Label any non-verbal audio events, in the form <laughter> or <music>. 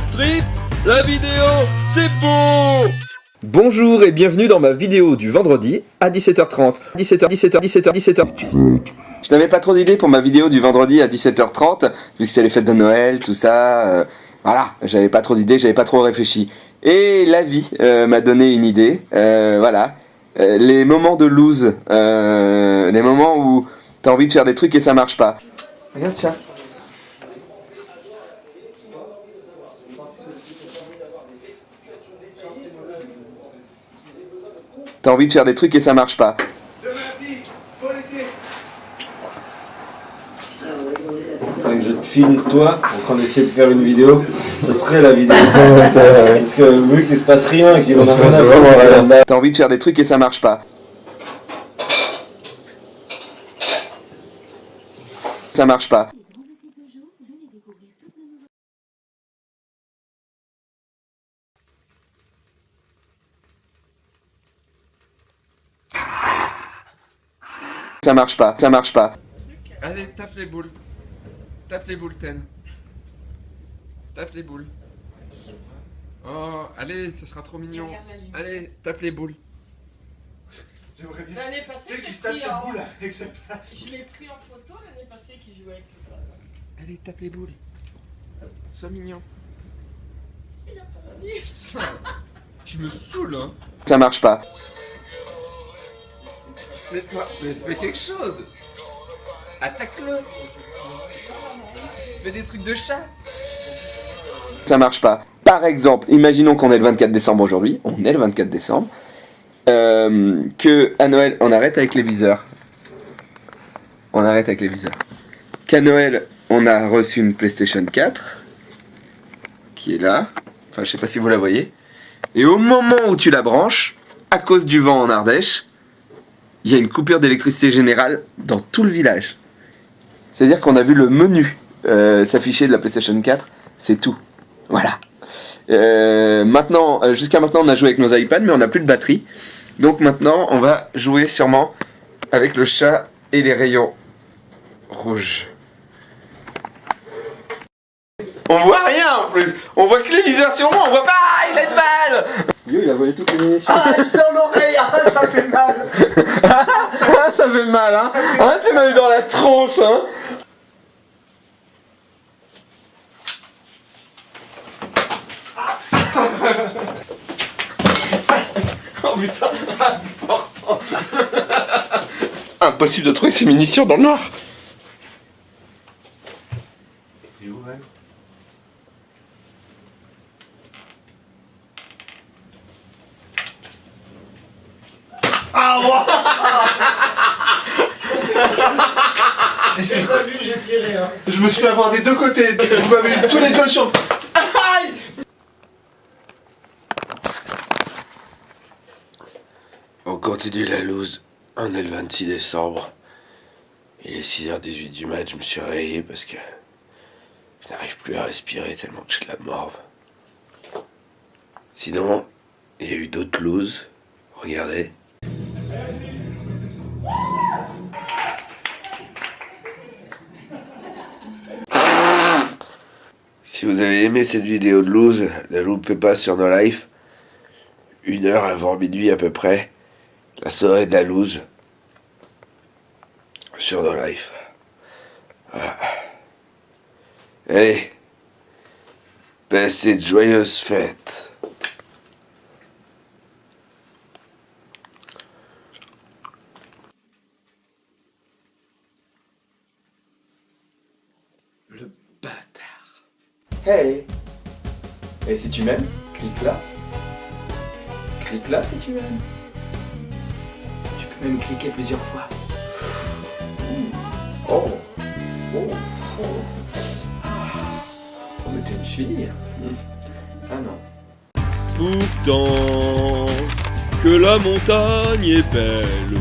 Street, la vidéo, c'est beau Bonjour et bienvenue dans ma vidéo du vendredi à 17h30. 17h, 17h, 17h, 17h. Je n'avais pas trop d'idées pour ma vidéo du vendredi à 17h30, vu que c'est les fêtes de Noël, tout ça. euh, voilà, j'avais pas trop d'idées, j'avais pas trop réfléchi. Et la vie euh, m'a donné une idée. euh, voilà, Euh, les moments de lose, euh, les moments où t'as envie de faire des trucs et ça marche pas. Regarde ça. T'as envie de faire des trucs et ça marche pas. Faudrait que je te filme toi en train d'essayer de faire une vidéo, ça serait la vidéo. <laughs> Parce que vu qu'il se passe rien et qu'il en a rien à T'as envie de faire des trucs et ça marche pas. Ça marche pas. Ça marche pas, ça marche pas. Allez, tape les boules. Tape les boules, Ten. Tape les boules. Oh, allez, ça sera trop mignon. Allez, tape les boules. J'aimerais bien. L'année passée, qui se tape pris cette en- boule avec sa patte. Je l'ai pris en photo l'année passée qui jouait avec tout ça. Allez, tape les boules. Sois mignon. Il a pas <laughs> tu me saoules, hein. Ça marche pas. Mais mais fais quelque chose. Attaque-le. Fais des trucs de chat. ça marche pas. Par exemple, imaginons qu'on est le 24 décembre aujourd'hui, on est le 24 décembre, euh, que à Noël, on arrête avec les viseurs. On arrête avec les viseurs. Qu'à Noël, on a reçu une PlayStation 4, qui est là. Enfin, je sais pas si vous la voyez. Et au moment où tu la branches, à cause du vent en Ardèche, il y a une coupure d'électricité générale dans tout le village. C'est-à-dire qu'on a vu le menu euh, s'afficher de la PlayStation 4, c'est tout. Voilà. Euh, maintenant, euh, jusqu'à maintenant, on a joué avec nos iPads, mais on n'a plus de batterie. Donc maintenant, on va jouer sûrement avec le chat et les rayons rouges. On voit rien en plus. On voit que les viseurs sur moi. On voit pas. Il a une. Yo, il a volé toutes les munitions. Ah, il sort l'oreille, ah, ça fait mal. Ah, <laughs> ça fait mal, hein. Hein, tu m'as eu dans la tronche, hein. Oh putain, important. Impossible de trouver ces munitions dans le noir. Où, ouais <laughs> J'ai pas vu, j'ai tiré. Hein. Je me suis fait avoir des deux côtés. Vous m'avez eu tous les deux sur. Aïe On continue la loose. On est le 26 décembre. Il est 6h18 du mat. Je me suis réveillé parce que je n'arrive plus à respirer tellement que j'ai de la morve. Sinon, il y a eu d'autres looses. Regardez. Si vous avez aimé cette vidéo de loose, ne loupez pas sur nos lives. Une heure avant minuit à peu près, la soirée de la loose sur nos lives. Voilà. Allez, passez de joyeuses fêtes. Hey. Et si tu m'aimes, clique là. Clique là si tu m'aimes. Tu peux même cliquer plusieurs fois. Oh. Oh. Oh. Oh, mais t'es une fille. Ah non. Pourtant, que la montagne est belle,